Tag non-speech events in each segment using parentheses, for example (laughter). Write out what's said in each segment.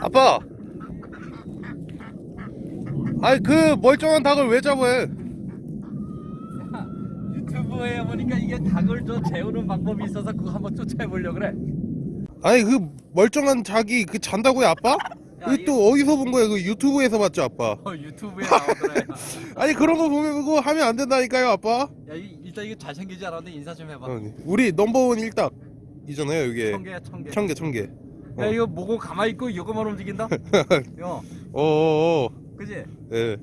아빠! 아이 그 멀쩡한 닭을 왜 잡아요 유튜브에 보니까 이게 닭을 좀 재우는 방법이 있어서 그거 한번 쫓아해 보려고 그래. 아니 그 멀쩡한 닭이 그 잔다고요 아빠? 야, 그또 어디서 본 거야 그 유튜브에서 봤죠 아빠 어, 유튜브에 나오더라. (laughs) 아니 그런 거 보면 그거 하면 안 된다니까요 아빠 야, 이, 일단 이거 잘생기지 않았는데 인사 좀 해봐. 어, 우리 넘버원 일닭 이잖아요 이게 천 개야, 천 개. 천개 천개 야, 이거 뭐고 가만히 있고 이거만 움직인다? 야, (laughs) 어어어 그지? 예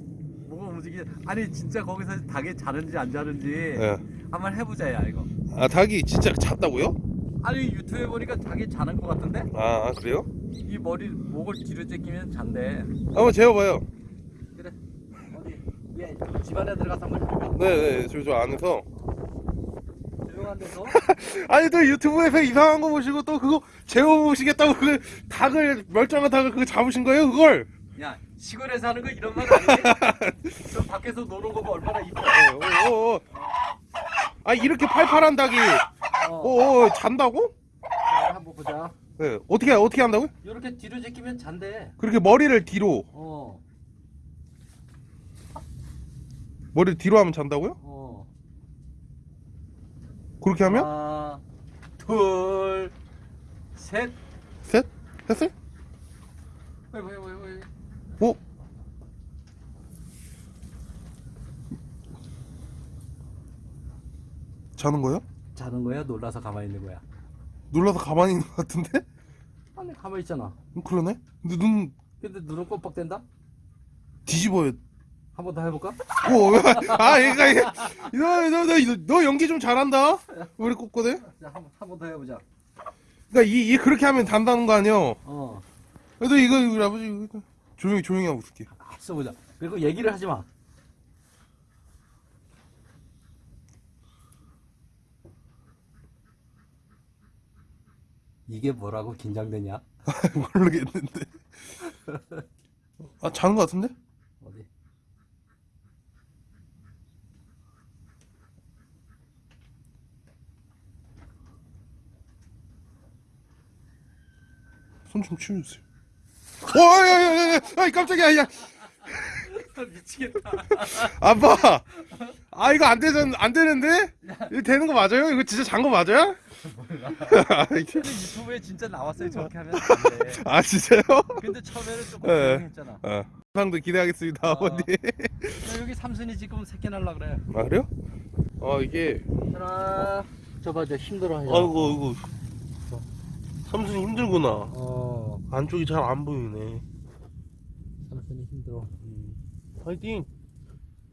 뭐가 움직이? 아니 진짜 거기서 닭이 자는지 안 자는지 예. 한번 해보자 야 이거. 아 닭이 진짜 잤다고요? 아니 유튜브에 보니까 닭이 자는 것 같은데? 아, 아, 그래요? 이 머리 목을 뒤로 제끼면 잔대. 한번 재워봐요 그래. 어디? 얘 집안에 들어가서 한번 해볼까? 네네 저, 저 안에서 조용한 데서. (laughs) 아니 또 유튜브에서 이상한 거 보시고 또 그거 재워보시겠다고 그 닭을 멀쩡한 닭을 그거 잡으신 거예요 그걸? 야 시골에서 하는 거 이런 말 아니지? (laughs) 저 밖에서 노는 거봐 얼마나 이뻐. 어, 어, 어. 아 이렇게 팔팔한 닭이 어. 어, 어 잔다고? 자, 한번 보자. 네 어떻게 어떻게 한다고요? 이렇게 뒤로 제끼면 잔대. 그렇게 머리를 뒤로 어. 머리를 뒤로 하면 잔다고요? 어. 그렇게 하면? 하나, 둘, 셋. 셋? 했어요? 왜, 왜, 왜, 왜. 어? 자는 거예요? 자는 거야? 놀라서 가만히 있는 거야? 놀라서 가만히 있는 것 같은데? 아니 가만히 있잖아. 음, 그러네? 근데 눈 근데 눈은 껌뻑댄다? 뒤집어요 한 번 더 해볼까? 오, 아, 얘가, 너, 너, 너, 너 연기 좀 잘한다? 우리 꼬꼬네? 자, 한, 한번 더 해보자. 그니까, 이, 이, 그렇게 하면 단다는 거 아니야? 어. 그래도 이거, 우리 아버지, 조용히, 조용히 하고 있을게. 아, 써보자. 그리고 얘기를 하지 마. 이게 뭐라고 긴장되냐? (laughs) 모르겠는데. 아, 자는 거 같은데? 어디? 손 좀 치워주세요. 와, 야, 야, 야, 야, 아이, 깜짝이야, 야. (laughs) 미치겠다. 아빠! 아, 이거 안 되전, 안 되는데? 이거 되는 거 맞아요? 이거 진짜 잔 거 맞아요? (laughs) 유튜브에 진짜 나왔어요. 저렇게 하면 안 돼. (laughs) 아, 진짜요? 근데 처음에는 조금 예. 조용했잖아. 어. 상도 기대하겠습니다, 어. 아버님. 야, 여기 삼순이 지금 새끼 날라 그래. 아, 그래요? 어, 이게. 하나, 저봐, 저 힘들어 하잖아. 아이고, 아이고. 삼순이 힘들구나. 어, 안쪽이 잘 안 보이네. 삼순이 힘들어. 화이팅!